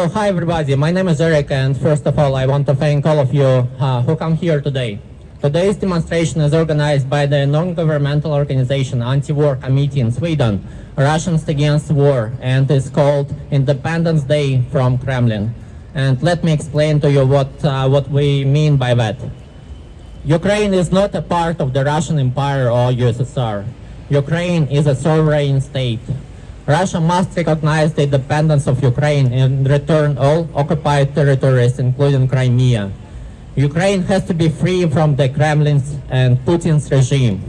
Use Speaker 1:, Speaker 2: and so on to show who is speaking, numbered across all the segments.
Speaker 1: So, hi everybody, my name is Eric and first of all I want to thank all of you uh, who come here today. Today's demonstration is organized by the non-governmental organization Anti-War Committee in Sweden, Russians Against War, and is called Independence Day from Kremlin. And let me explain to you what, uh, what we mean by that. Ukraine is not a part of the Russian Empire or USSR. Ukraine is a sovereign state. Russia must recognize the independence of Ukraine and return all occupied territories, including Crimea. Ukraine has to be free from the Kremlin's and Putin's regime.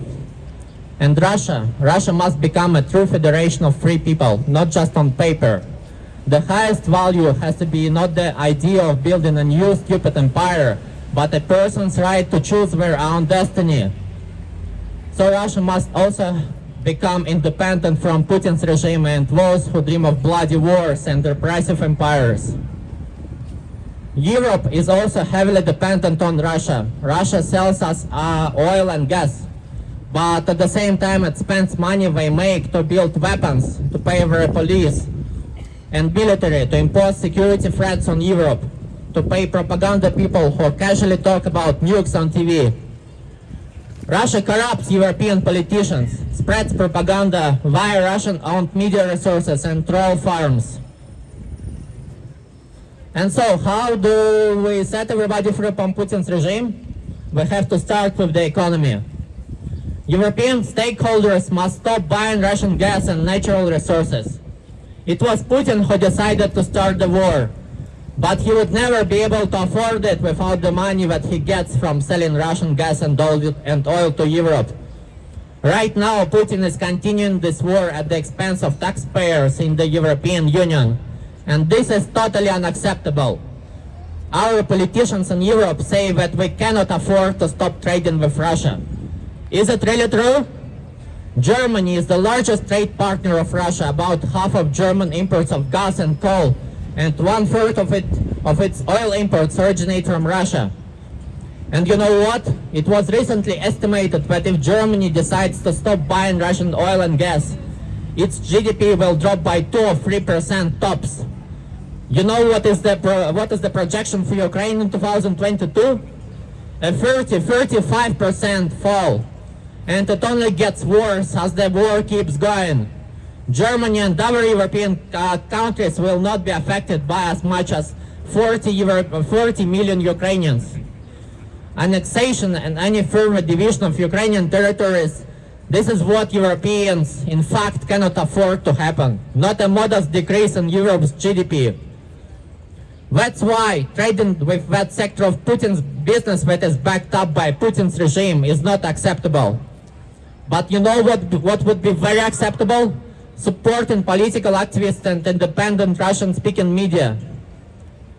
Speaker 1: And Russia, Russia must become a true federation of free people, not just on paper. The highest value has to be not the idea of building a new stupid empire, but a person's right to choose their own destiny. So Russia must also become independent from Putin's regime and those who dream of bloody wars and repressive empires. Europe is also heavily dependent on Russia. Russia sells us uh, oil and gas, but at the same time it spends money they make to build weapons, to pay their police and military, to impose security threats on Europe, to pay propaganda people who casually talk about nukes on TV. Russia corrupts European politicians, spreads propaganda via Russian-owned media resources and troll farms. And so, how do we set everybody free from Putin's regime? We have to start with the economy. European stakeholders must stop buying Russian gas and natural resources. It was Putin who decided to start the war, but he would never be able to afford it without the money that he gets from selling Russian gas and oil, and oil to Europe. Right now, Putin is continuing this war at the expense of taxpayers in the European Union. And this is totally unacceptable. Our politicians in Europe say that we cannot afford to stop trading with Russia. Is it really true? Germany is the largest trade partner of Russia. About half of German imports of gas and coal and one-third of, it, of its oil imports originate from Russia. And you know what? It was recently estimated that if Germany decides to stop buying Russian oil and gas, its GDP will drop by 2 or 3% tops. You know what is the what is the projection for Ukraine in 2022? A 30, 35% fall. And it only gets worse as the war keeps going. Germany and other European uh, countries will not be affected by as much as 40, Euro 40 million Ukrainians. Annexation and any further division of Ukrainian territories this is what Europeans, in fact, cannot afford to happen, not a modest decrease in Europe's GDP. That's why trading with that sector of Putin's business that is backed up by Putin's regime is not acceptable. But you know what, what would be very acceptable? Supporting political activists and independent Russian-speaking media.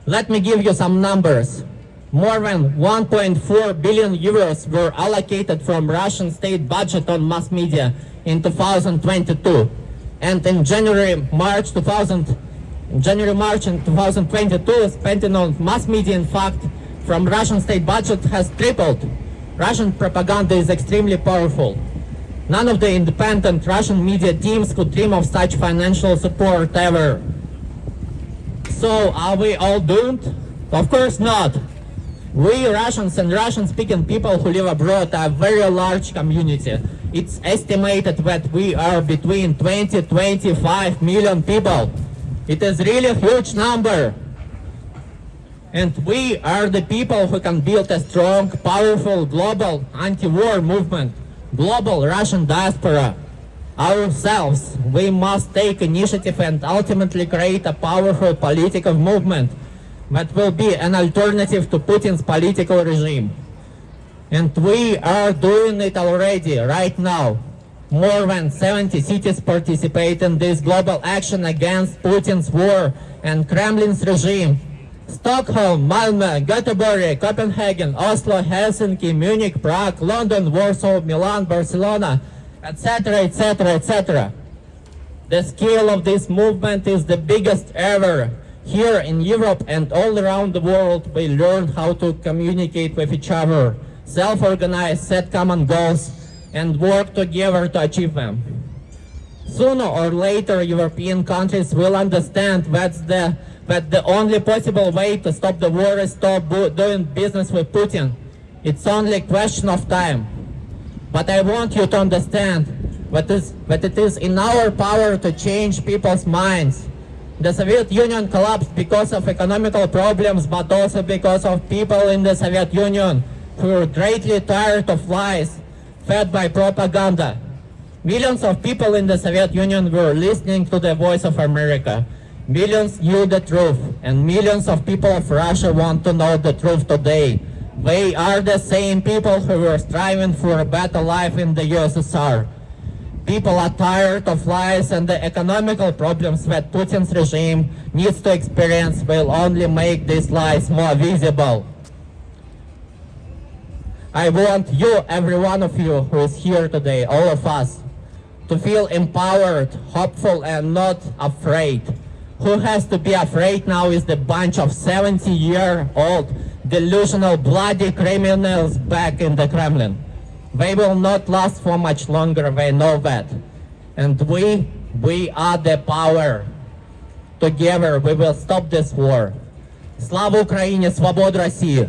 Speaker 1: Let me give you some numbers more than 1.4 billion euros were allocated from Russian state budget on mass media in 2022. And in January, March 2000, January, March in 2022, spending on mass media, in fact, from Russian state budget has tripled. Russian propaganda is extremely powerful. None of the independent Russian media teams could dream of such financial support ever. So are we all doomed? Of course not. We Russians and Russian-speaking people who live abroad are a very large community. It's estimated that we are between 20 25 million people. It is really a huge number. And we are the people who can build a strong, powerful global anti-war movement, global Russian diaspora. Ourselves, we must take initiative and ultimately create a powerful political movement that will be an alternative to Putin's political regime. And we are doing it already, right now. More than 70 cities participate in this global action against Putin's war and Kremlin's regime. Stockholm, Malmö, Göteborg, Copenhagen, Oslo, Helsinki, Munich, Prague, London, Warsaw, Milan, Barcelona, etc., etc., etc. The scale of this movement is the biggest ever here in Europe and all around the world, we learn how to communicate with each other, self-organize, set common goals, and work together to achieve them. Sooner or later, European countries will understand that's the, that the only possible way to stop the war is to stop doing business with Putin. It's only a question of time. But I want you to understand that it is in our power to change people's minds. The Soviet Union collapsed because of economical problems, but also because of people in the Soviet Union who were greatly tired of lies fed by propaganda. Millions of people in the Soviet Union were listening to the voice of America. Millions knew the truth, and millions of people of Russia want to know the truth today. They are the same people who were striving for a better life in the USSR. People are tired of lies and the economical problems that Putin's regime needs to experience will only make these lies more visible. I want you, every one of you who is here today, all of us, to feel empowered, hopeful, and not afraid. Who has to be afraid now is the bunch of 70-year-old delusional bloody criminals back in the Kremlin. They will not last for much longer, they know that. And we, we are the power. Together we will stop this war. Слава Україні, свободу Росії!